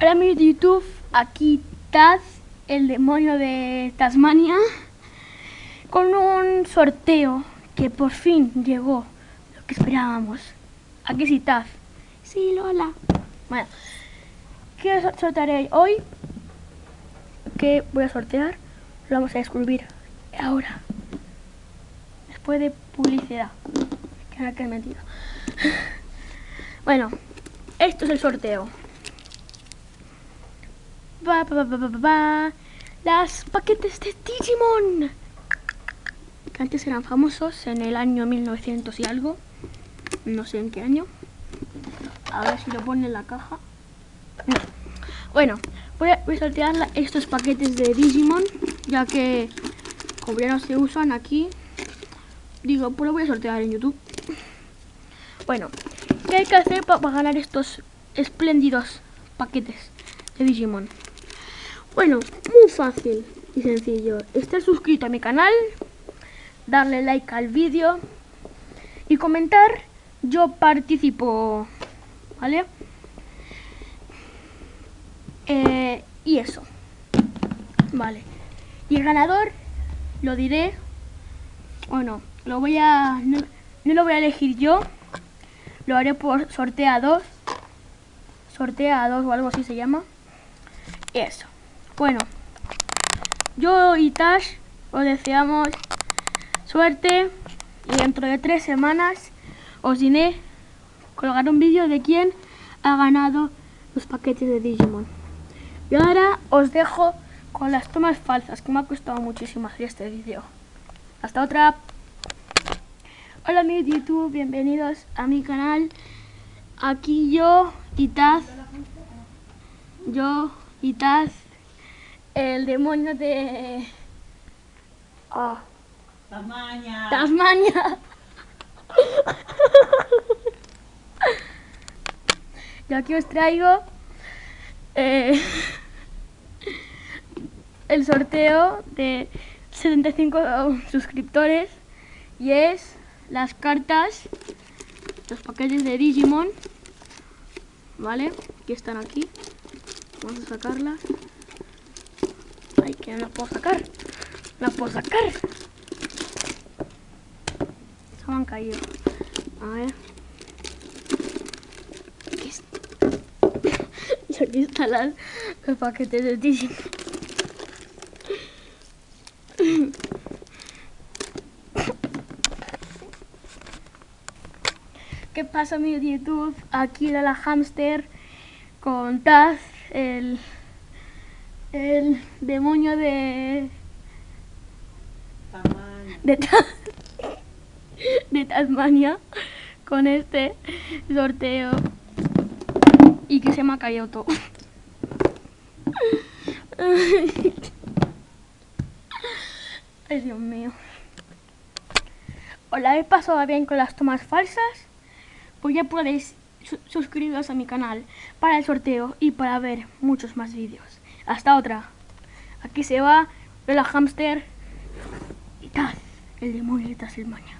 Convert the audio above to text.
Hola amigos de YouTube, aquí Taz, el demonio de Tasmania, con un sorteo que por fin llegó, lo que esperábamos. Aquí sí, Taz. Sí, Lola. Bueno, ¿qué sortearé hoy? ¿Qué voy a sortear? Lo vamos a descubrir ahora. Después de publicidad. Que no que es mentira. Bueno, esto es el sorteo. Las paquetes de Digimon. Que antes eran famosos en el año 1900 y algo. No sé en qué año. A ver si lo pone en la caja. No. Bueno, voy a, voy a sortear estos paquetes de Digimon. Ya que como ya no se usan aquí. Digo, pues lo voy a sortear en YouTube. Bueno, ¿qué hay que hacer para ganar estos espléndidos paquetes de Digimon? Bueno, muy fácil y sencillo. Estar suscrito a mi canal, darle like al vídeo y comentar. Yo participo, ¿vale? Eh, y eso. Vale. Y el ganador lo diré o no. Lo voy a... No, lo voy a elegir yo. Lo haré por sorteados. Sorteados o algo así se llama. Eso. Bueno, yo y Tash os deseamos suerte y dentro de tres semanas os diré colgar un vídeo de quién ha ganado los paquetes de Digimon. Y ahora os dejo con las tomas falsas, que me ha costado muchísimo hacer este vídeo. Hasta otra. Hola amigos de YouTube, bienvenidos a mi canal. Aquí yo y. Yo y Taz el demonio de... Oh. Tasmania. Tasmania. Yo aquí os traigo eh, el sorteo de 75 suscriptores y es las cartas, los paquetes de Digimon, ¿vale? Que están aquí. Vamos a sacarlas que no puedo sacar. No puedo sacar. Se han caído. A ver. Aquí está. Y aquí están las, los de Disney. ¿Qué pasa amigos de YouTube? Aquí la hamster con Taz, el el demonio de... De, de Tasmania con este sorteo y que se me ha caído todo. Ay, Dios mío. ¿Os la habéis pasado bien con las tomas falsas? Pues ya podéis suscribiros a mi canal para el sorteo y para ver muchos más vídeos. Hasta otra. Aquí se va la hamster y tal. El demonio de Tasmania.